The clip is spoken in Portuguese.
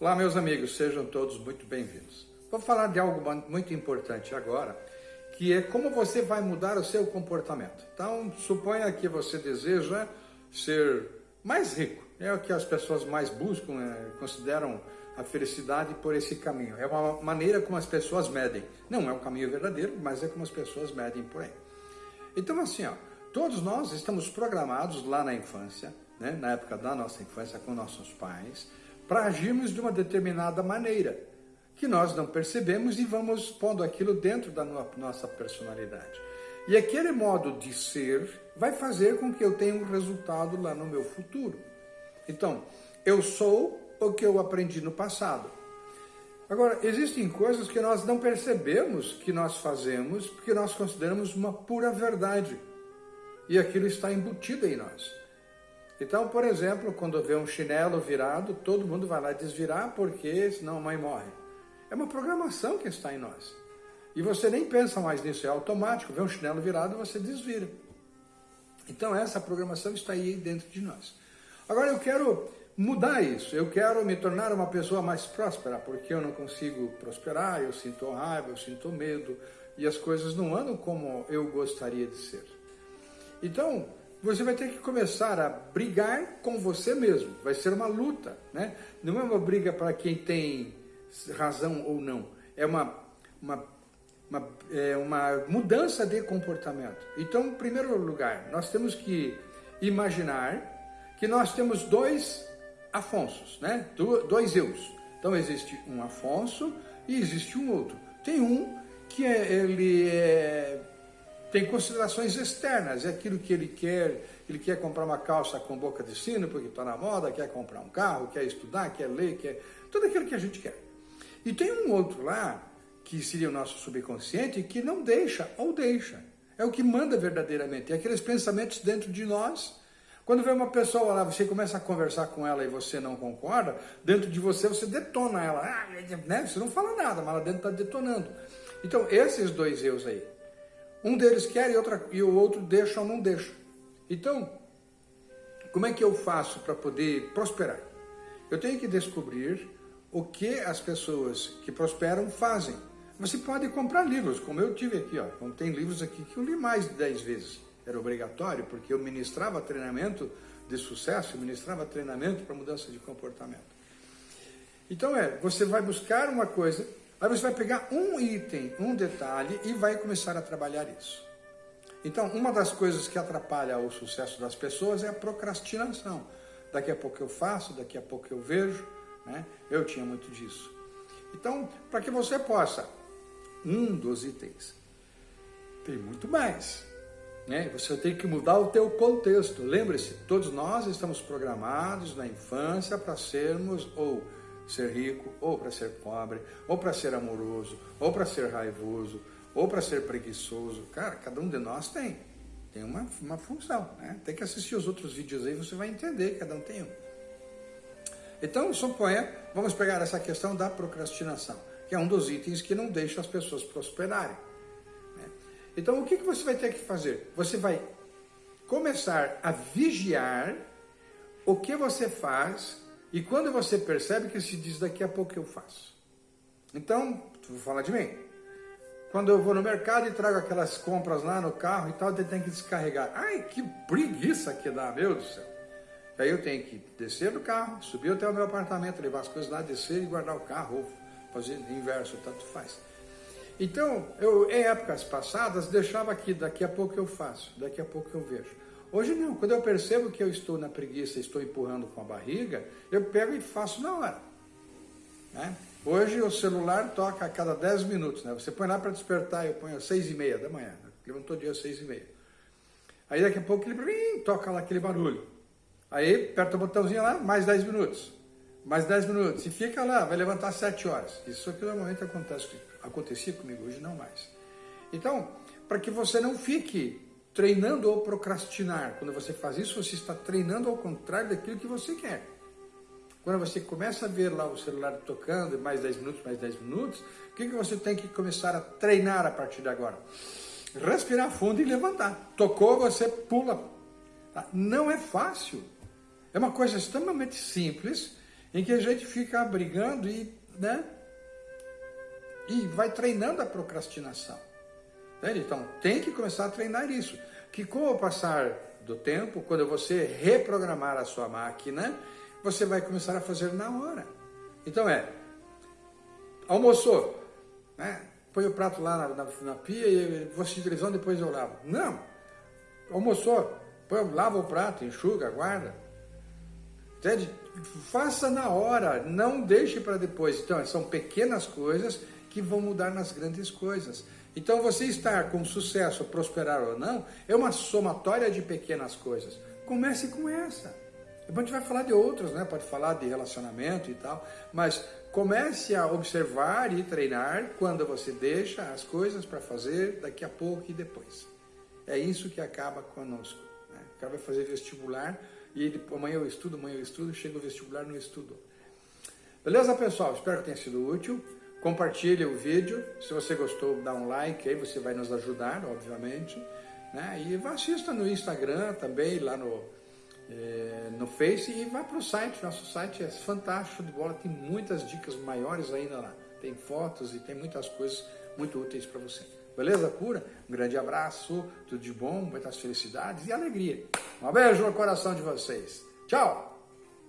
Olá, meus amigos, sejam todos muito bem-vindos. Vou falar de algo muito importante agora, que é como você vai mudar o seu comportamento. Então, suponha que você deseja ser mais rico. É o que as pessoas mais buscam, né? consideram a felicidade por esse caminho. É uma maneira como as pessoas medem. Não é o caminho verdadeiro, mas é como as pessoas medem por aí. Então, assim, ó, todos nós estamos programados lá na infância, né? na época da nossa infância com nossos pais, para agirmos de uma determinada maneira, que nós não percebemos e vamos pondo aquilo dentro da nossa personalidade. E aquele modo de ser vai fazer com que eu tenha um resultado lá no meu futuro. Então, eu sou o que eu aprendi no passado. Agora, existem coisas que nós não percebemos que nós fazemos porque nós consideramos uma pura verdade. E aquilo está embutido em nós. Então, por exemplo, quando vê um chinelo virado, todo mundo vai lá desvirar porque senão a mãe morre. É uma programação que está em nós. E você nem pensa mais nisso, é automático. Vê um chinelo virado, você desvira. Então, essa programação está aí dentro de nós. Agora, eu quero mudar isso. Eu quero me tornar uma pessoa mais próspera, porque eu não consigo prosperar, eu sinto raiva, eu sinto medo, e as coisas não andam como eu gostaria de ser. Então, você vai ter que começar a brigar com você mesmo. Vai ser uma luta, né? Não é uma briga para quem tem razão ou não. É uma, uma, uma, é uma mudança de comportamento. Então, em primeiro lugar, nós temos que imaginar que nós temos dois Afonsos, né? Dois eus. Então, existe um Afonso e existe um outro. Tem um que é, ele é tem considerações externas, é aquilo que ele quer, ele quer comprar uma calça com boca de sino porque está na moda, quer comprar um carro, quer estudar, quer ler, quer tudo aquilo que a gente quer. E tem um outro lá, que seria o nosso subconsciente, que não deixa ou deixa. É o que manda verdadeiramente, é aqueles pensamentos dentro de nós. Quando vê uma pessoa lá, você começa a conversar com ela e você não concorda, dentro de você você detona ela, ah, né? você não fala nada, mas lá dentro está detonando. Então, esses dois eus aí, um deles quer e, outra, e o outro deixa ou não deixa. Então, como é que eu faço para poder prosperar? Eu tenho que descobrir o que as pessoas que prosperam fazem. Você pode comprar livros, como eu tive aqui, ó. Então, tem livros aqui que eu li mais de 10 vezes. Era obrigatório, porque eu ministrava treinamento de sucesso, ministrava treinamento para mudança de comportamento. Então é, você vai buscar uma coisa Aí você vai pegar um item, um detalhe e vai começar a trabalhar isso. Então, uma das coisas que atrapalha o sucesso das pessoas é a procrastinação. Daqui a pouco eu faço, daqui a pouco eu vejo, né? Eu tinha muito disso. Então, para que você possa, um dos itens, tem muito mais, né? Você tem que mudar o teu contexto. Lembre-se, todos nós estamos programados na infância para sermos ou ser rico, ou para ser pobre, ou para ser amoroso, ou para ser raivoso, ou para ser preguiçoso. Cara, cada um de nós tem. Tem uma, uma função. Né? Tem que assistir os outros vídeos aí, você vai entender, cada um tem um. Então, suponha, vamos pegar essa questão da procrastinação, que é um dos itens que não deixa as pessoas prosperarem. Né? Então, o que, que você vai ter que fazer? Você vai começar a vigiar o que você faz e quando você percebe que se diz, daqui a pouco eu faço. Então, vou falar de mim. Quando eu vou no mercado e trago aquelas compras lá no carro e tal, eu tenho que descarregar. Ai, que preguiça que dá, meu Deus do céu. Aí eu tenho que descer do carro, subir até o meu apartamento, levar as coisas lá, descer e guardar o carro, ou fazer inverso, tanto faz. Então, eu, em épocas passadas, deixava aqui, daqui a pouco eu faço, daqui a pouco eu vejo. Hoje não, quando eu percebo que eu estou na preguiça, estou empurrando com a barriga, eu pego e faço na hora. Né? Hoje o celular toca a cada 10 minutos, né? Você põe lá para despertar, eu ponho às 6 e meia da manhã, né? levantou dia às 6 e meia. Aí daqui a pouco ele toca lá aquele barulho. Aí aperta o botãozinho lá, mais 10 minutos. Mais 10 minutos. E fica lá, vai levantar às 7 horas. Isso aqui normalmente acontece, acontecia comigo, hoje não mais. Então, para que você não fique treinando ou procrastinar. Quando você faz isso, você está treinando ao contrário daquilo que você quer. Quando você começa a ver lá o celular tocando, mais 10 minutos, mais 10 minutos, o que, que você tem que começar a treinar a partir de agora? Respirar fundo e levantar. Tocou, você pula. Tá? Não é fácil. É uma coisa extremamente simples em que a gente fica brigando e, né? E vai treinando a procrastinação. Então, tem que começar a treinar isso. Que com o passar do tempo, quando você reprogramar a sua máquina, você vai começar a fazer na hora. Então é, almoçou, né? põe o prato lá na, na, na pia e vou assistir televisão, depois eu lavo. Não, almoçou, põe, lava o prato, enxuga, guarda. Entende? Faça na hora, não deixe para depois. Então, são pequenas coisas que vão mudar nas grandes coisas. Então, você estar com sucesso, prosperar ou não, é uma somatória de pequenas coisas. Comece com essa. Depois a gente vai falar de outras, né? Pode falar de relacionamento e tal, mas comece a observar e treinar quando você deixa as coisas para fazer daqui a pouco e depois. É isso que acaba conosco. Né? O cara vai fazer vestibular e ele, amanhã eu estudo, amanhã eu estudo, chega o vestibular não estudo. Beleza, pessoal? Espero que tenha sido útil. Compartilhe o vídeo. Se você gostou, dá um like aí, você vai nos ajudar, obviamente. Né? E assista no Instagram também, lá no, é, no Face e vá para o site. Nosso site é fantástico de bola, tem muitas dicas maiores ainda lá. Tem fotos e tem muitas coisas muito úteis para você. Beleza pura? Um grande abraço, tudo de bom, muitas felicidades e alegria. Um beijo no coração de vocês. Tchau!